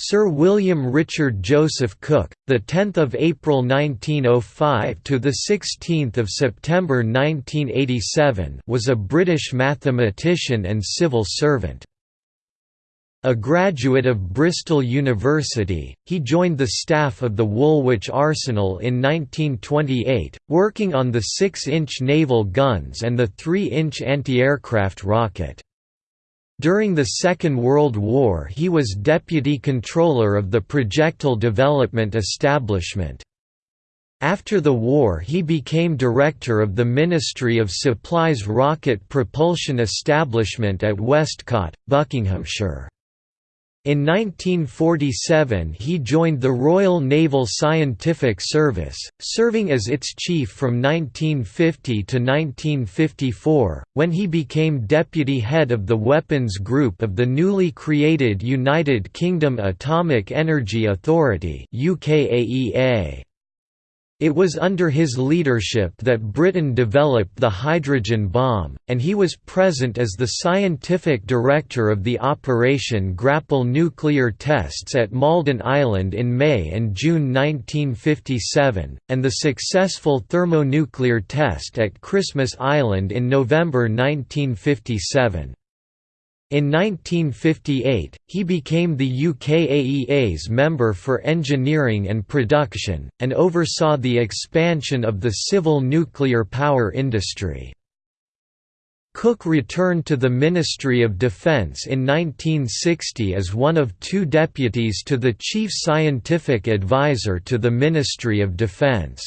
Sir William Richard Joseph Cook, the 10th of April 1905 to the 16th of September 1987, was a British mathematician and civil servant. A graduate of Bristol University, he joined the staff of the Woolwich Arsenal in 1928, working on the 6-inch naval guns and the 3-inch anti-aircraft rocket. During the Second World War he was Deputy Controller of the Projectile Development Establishment. After the war he became Director of the Ministry of Supply's Rocket Propulsion Establishment at Westcott, Buckinghamshire. In 1947 he joined the Royal Naval Scientific Service, serving as its chief from 1950 to 1954, when he became deputy head of the Weapons Group of the newly created United Kingdom Atomic Energy Authority UKAEA. It was under his leadership that Britain developed the hydrogen bomb, and he was present as the scientific director of the Operation Grapple nuclear tests at Malden Island in May and June 1957, and the successful thermonuclear test at Christmas Island in November 1957. In 1958, he became the UKAEA's member for engineering and production, and oversaw the expansion of the civil nuclear power industry. Cook returned to the Ministry of Defence in 1960 as one of two deputies to the Chief Scientific Advisor to the Ministry of Defence.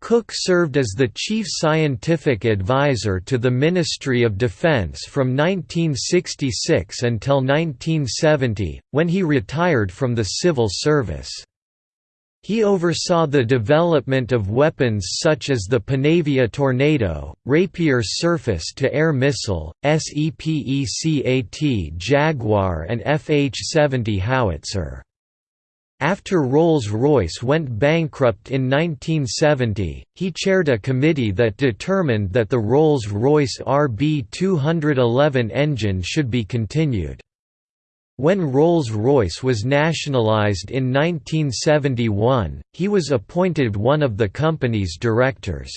Cook served as the chief scientific advisor to the Ministry of Defence from 1966 until 1970, when he retired from the civil service. He oversaw the development of weapons such as the Panavia Tornado, Rapier surface-to-air missile, SEPECAT Jaguar and FH-70 howitzer. After Rolls-Royce went bankrupt in 1970, he chaired a committee that determined that the Rolls-Royce RB211 engine should be continued. When Rolls-Royce was nationalised in 1971, he was appointed one of the company's directors.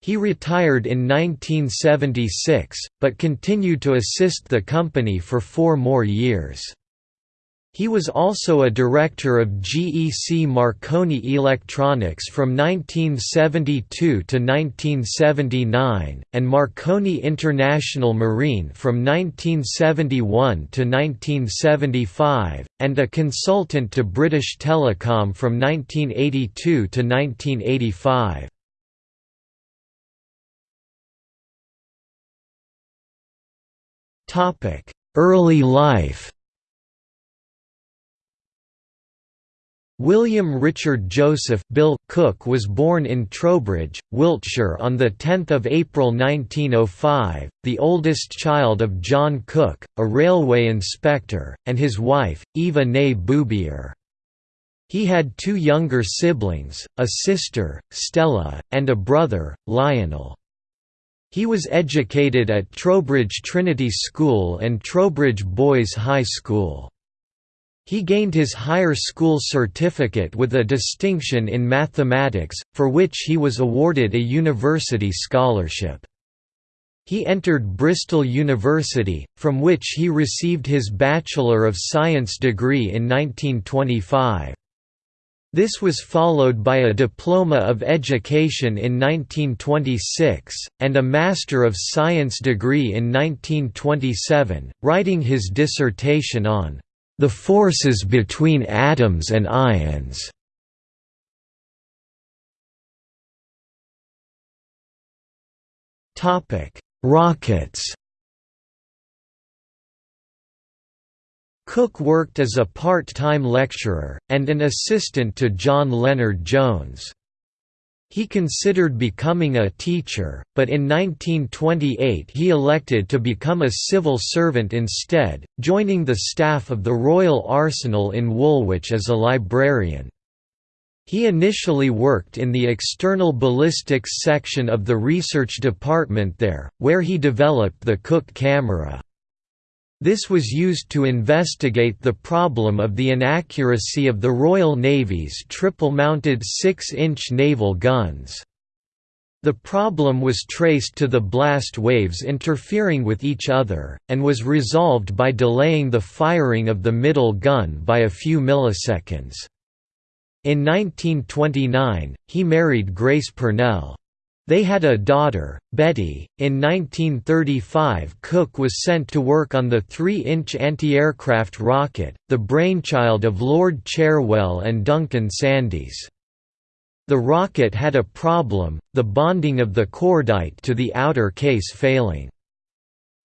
He retired in 1976, but continued to assist the company for four more years. He was also a director of GEC Marconi Electronics from 1972 to 1979, and Marconi International Marine from 1971 to 1975, and a consultant to British Telecom from 1982 to 1985. Early life William Richard Joseph Bill Cook was born in Trowbridge, Wiltshire on 10 April 1905, the oldest child of John Cook, a railway inspector, and his wife, Eva née Boubier. He had two younger siblings, a sister, Stella, and a brother, Lionel. He was educated at Trowbridge Trinity School and Trowbridge Boys High School. He gained his higher school certificate with a distinction in mathematics, for which he was awarded a university scholarship. He entered Bristol University, from which he received his Bachelor of Science degree in 1925. This was followed by a Diploma of Education in 1926, and a Master of Science degree in 1927, writing his dissertation on the forces between atoms and ions. Rockets. Cook worked as a part-time lecturer, and an assistant to John Lennard-Jones. He considered becoming a teacher, but in 1928 he elected to become a civil servant instead, joining the staff of the Royal Arsenal in Woolwich as a librarian. He initially worked in the external ballistics section of the research department there, where he developed the Cook camera. This was used to investigate the problem of the inaccuracy of the Royal Navy's triple-mounted 6-inch naval guns. The problem was traced to the blast waves interfering with each other, and was resolved by delaying the firing of the middle gun by a few milliseconds. In 1929, he married Grace Purnell. They had a daughter, Betty. In 1935, Cook was sent to work on the 3 inch anti aircraft rocket, the brainchild of Lord Cherwell and Duncan Sandys. The rocket had a problem, the bonding of the cordite to the outer case failing.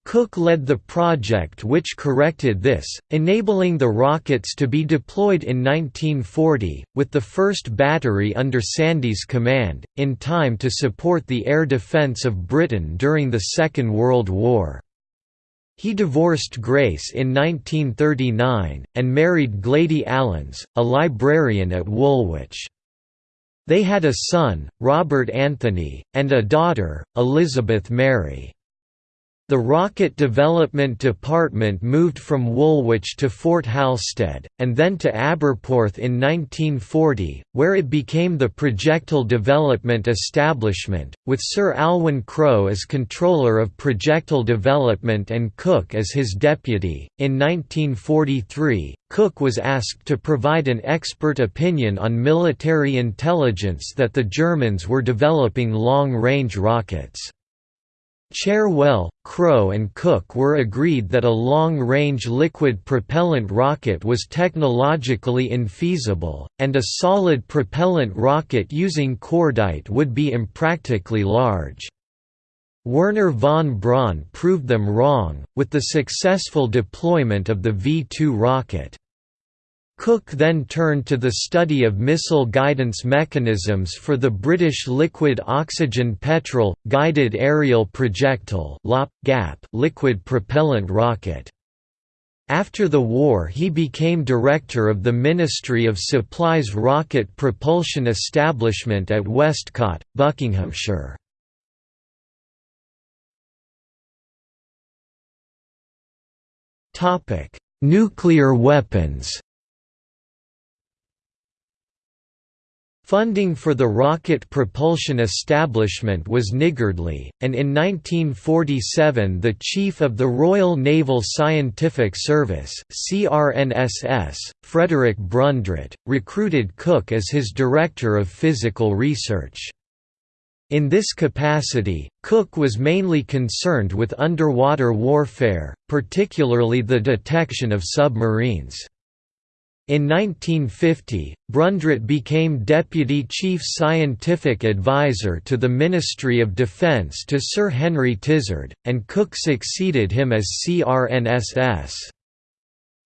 Cook led the project which corrected this, enabling the rockets to be deployed in 1940, with the first battery under Sandys' command, in time to support the air defence of Britain during the Second World War. He divorced Grace in 1939, and married Gladys Allen, a librarian at Woolwich. They had a son, Robert Anthony, and a daughter, Elizabeth Mary. The Rocket Development Department moved from Woolwich to Fort Halstead, and then to Aberporth in 1940, where it became the Projectile Development Establishment, with Sir Alwyn Crow as Controller of Projectile Development and Cook as his deputy. In 1943, Cook was asked to provide an expert opinion on military intelligence that the Germans were developing long-range rockets. Cherwell, Crow and Cook were agreed that a long-range liquid propellant rocket was technologically infeasible, and a solid propellant rocket using cordite would be impractically large. Wernher von Braun proved them wrong, with the successful deployment of the V-2 rocket. Cook then turned to the study of missile guidance mechanisms for the British liquid oxygen petrol, guided aerial projectile lop gap liquid propellant rocket. After the war he became director of the Ministry of Supply's rocket propulsion establishment at Westcott, Buckinghamshire. Nuclear weapons Funding for the rocket propulsion establishment was niggardly, and in 1947 the Chief of the Royal Naval Scientific Service CRNSS, Frederick Brundrett, recruited Cook as his Director of Physical Research. In this capacity, Cook was mainly concerned with underwater warfare, particularly the detection of submarines. In 1950, Brundrett became Deputy Chief Scientific Advisor to the Ministry of Defence to Sir Henry Tizard, and Cook succeeded him as CRNSS.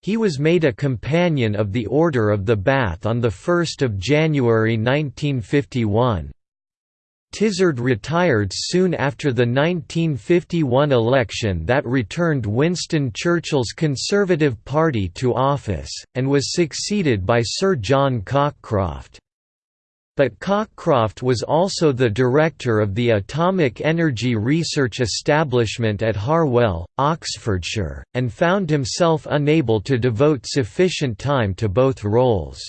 He was made a Companion of the Order of the Bath on 1 January 1951. Tizard retired soon after the 1951 election that returned Winston Churchill's Conservative Party to office, and was succeeded by Sir John Cockcroft. But Cockcroft was also the director of the Atomic Energy Research Establishment at Harwell, Oxfordshire, and found himself unable to devote sufficient time to both roles.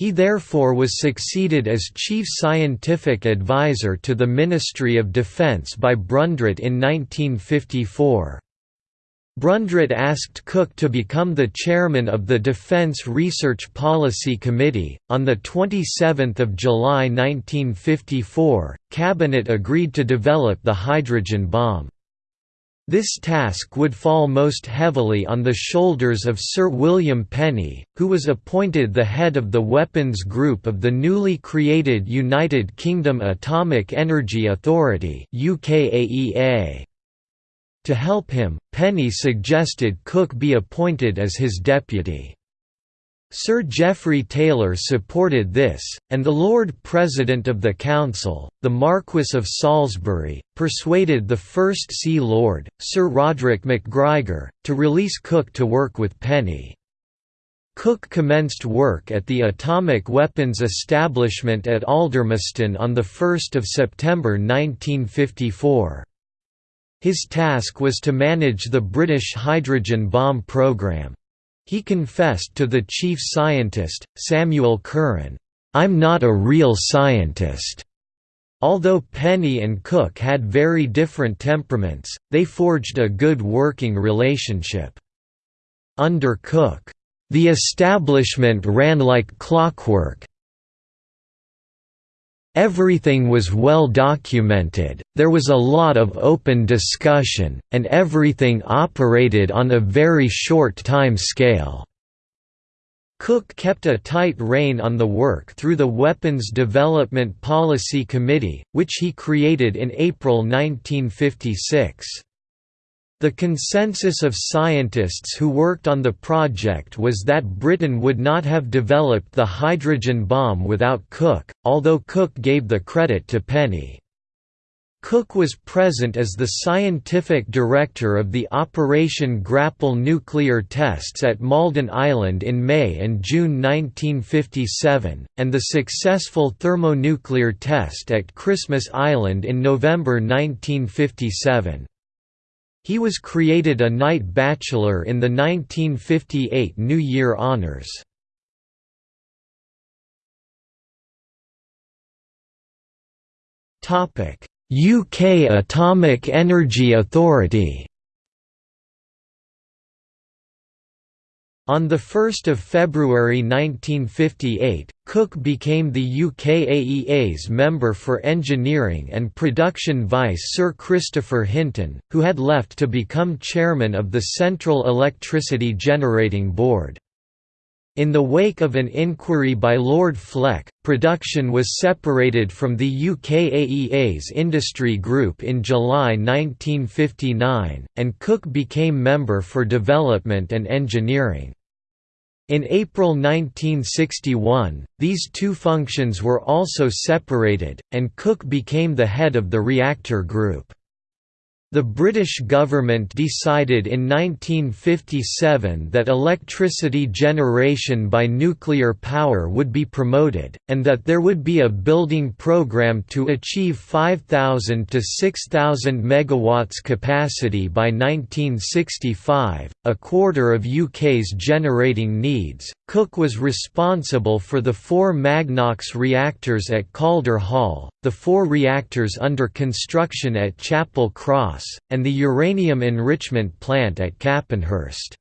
He therefore was succeeded as Chief Scientific Advisor to the Ministry of Defence by Brundrett in 1954. Brundrett asked Cook to become the chairman of the Defence Research Policy Committee. On the 27th of July 1954, Cabinet agreed to develop the hydrogen bomb. This task would fall most heavily on the shoulders of Sir William Penny, who was appointed the head of the weapons group of the newly created United Kingdom Atomic Energy Authority To help him, Penny suggested Cook be appointed as his deputy. Sir Geoffrey Taylor supported this, and the Lord President of the Council, the Marquess of Salisbury, persuaded the First Sea Lord, Sir Rhoderick McGrigor, to release Cook to work with Penny. Cook commenced work at the Atomic Weapons Establishment at Aldermaston on 1 September 1954. His task was to manage the British hydrogen bomb program. He confessed to the chief scientist, Samuel Curran, "'I'm not a real scientist." Although Penny and Cook had very different temperaments, they forged a good working relationship. Under Cook, "'the establishment ran like clockwork, Everything was well documented, there was a lot of open discussion, and everything operated on a very short time scale. Cook kept a tight rein on the work through the Weapons Development Policy Committee, which he created in April 1956. The consensus of scientists who worked on the project was that Britain would not have developed the hydrogen bomb without Cook, although Cook gave the credit to Penny. Cook was present as the scientific director of the Operation Grapple nuclear tests at Malden Island in May and June 1957, and the successful thermonuclear test at Christmas Island in November 1957. He was created a Knight Bachelor in the 1958 New Year Honours. UK Atomic Energy Authority On 1 February 1958, Cook became the UKAEA's member for engineering and production vice Sir Christopher Hinton, who had left to become chairman of the Central Electricity Generating Board. In the wake of an inquiry by Lord Fleck, production was separated from the UKAEA's industry group in July 1959, and Cook became member for development and engineering. In April 1961, these two functions were also separated, and Cook became the head of the reactor group. The British government decided in 1957 that electricity generation by nuclear power would be promoted, and that there would be a building programme to achieve 5,000 to 6,000 MW capacity by 1965, a quarter of UK's generating needs. Cook was responsible for the four Magnox reactors at Calder Hall, the four reactors under construction at Chapelcross, and the uranium enrichment plant at Capenhurst.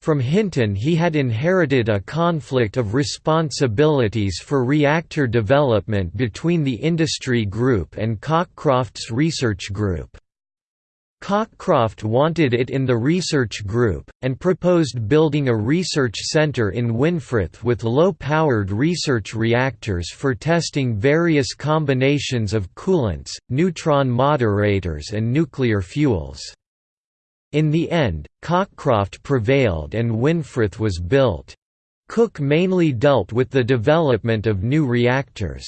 From Hinton he had inherited a conflict of responsibilities for reactor development between the industry group and Cockcroft's research group. Cockcroft wanted it in the research group, and proposed building a research centre in Winfrith with low-powered research reactors for testing various combinations of coolants, neutron moderators and nuclear fuels. In the end, Cockcroft prevailed and Winfrith was built. Cook mainly dealt with the development of new reactors.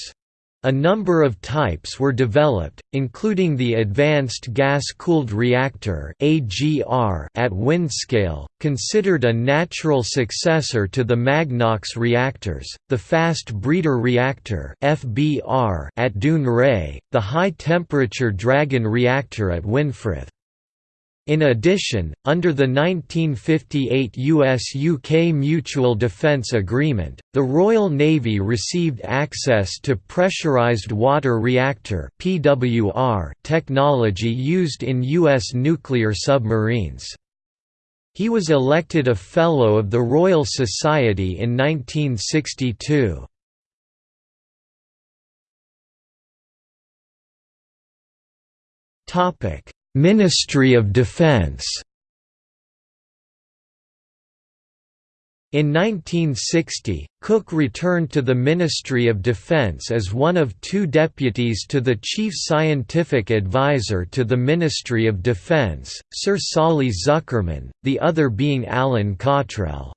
A number of types were developed, including the Advanced Gas-Cooled Reactor at Windscale, considered a natural successor to the Magnox reactors, the Fast Breeder Reactor at Dounreay, the High-Temperature Dragon Reactor at Winfrith. In addition, under the 1958 US-UK Mutual Defence Agreement, the Royal Navy received access to pressurised water reactor technology used in US nuclear submarines. He was elected a Fellow of the Royal Society in 1962. Topic Ministry of Defense In 1960, Cook returned to the Ministry of Defense as one of two deputies to the Chief Scientific Advisor to the Ministry of Defense, Sir Solly Zuckerman, the other being Alan Cottrell.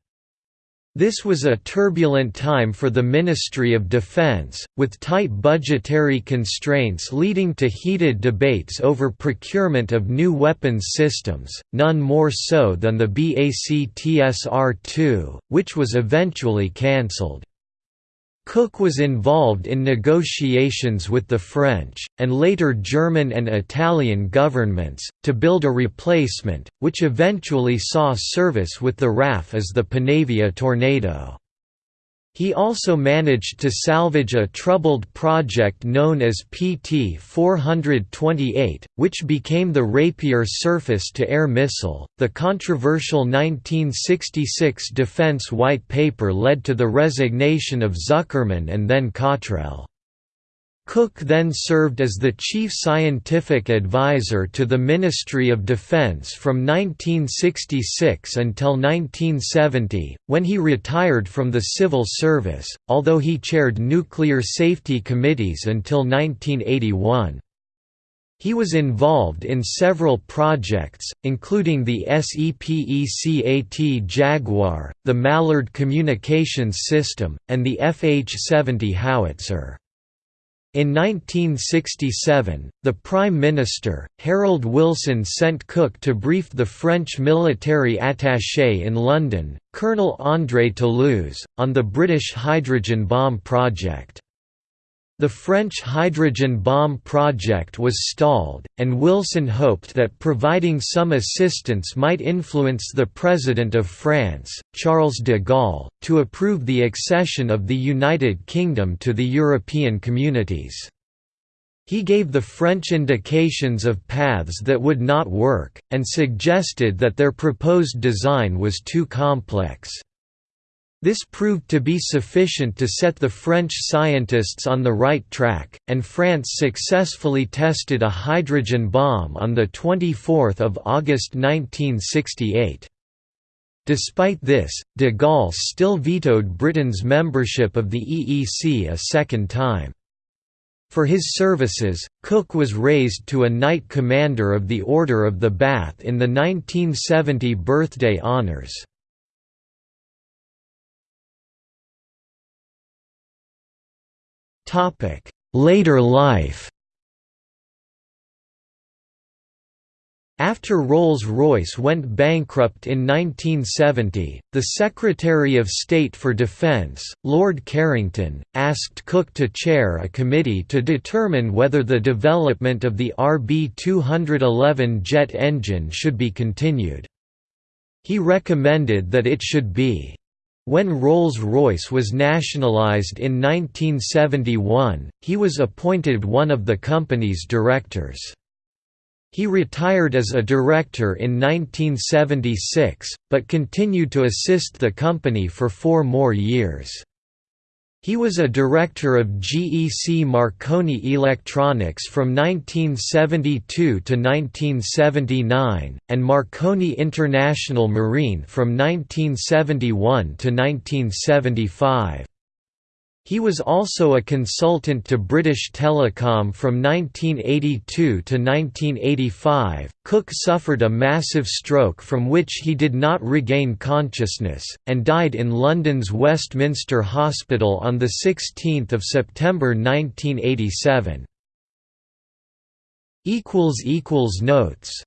This was a turbulent time for the Ministry of Defense, with tight budgetary constraints leading to heated debates over procurement of new weapons systems, none more so than the BACTSR-2, which was eventually cancelled. Cook was involved in negotiations with the French, and later German and Italian governments, to build a replacement, which eventually saw service with the RAF as the Panavia Tornado. He also managed to salvage a troubled project known as PT-428, which became the Rapier surface-to-air missile. The controversial 1966 Defense White Paper led to the resignation of Zuckerman and then Cottrell. Cook then served as the chief scientific advisor to the Ministry of Defense from 1966 until 1970, when he retired from the civil service, although he chaired nuclear safety committees until 1981. He was involved in several projects, including the SEPECAT Jaguar, the Mallard Communications System, and the FH-70 howitzer. In 1967, the Prime Minister, Harold Wilson sent Cook to brief the French military attaché in London, Colonel André Toulouse, on the British hydrogen bomb project. The French hydrogen bomb project was stalled, and Wilson hoped that providing some assistance might influence the President of France, Charles de Gaulle, to approve the accession of the United Kingdom to the European communities. He gave the French indications of paths that would not work, and suggested that their proposed design was too complex. This proved to be sufficient to set the French scientists on the right track, and France successfully tested a hydrogen bomb on 24 August 1968. Despite this, de Gaulle still vetoed Britain's membership of the EEC a second time. For his services, Cook was raised to a Knight Commander of the Order of the Bath in the 1970 birthday honours. Later life After Rolls-Royce went bankrupt in 1970, the Secretary of State for Defence, Lord Carrington, asked Cook to chair a committee to determine whether the development of the RB211 jet engine should be continued. He recommended that it should be when Rolls-Royce was nationalised in 1971, he was appointed one of the company's directors. He retired as a director in 1976, but continued to assist the company for four more years. He was a director of GEC Marconi Electronics from 1972 to 1979, and Marconi International Marine from 1971 to 1975. He was also a consultant to British Telecom from 1982 to 1985. Cook suffered a massive stroke from which he did not regain consciousness, and died in London's Westminster Hospital on 16 September 1987. Notes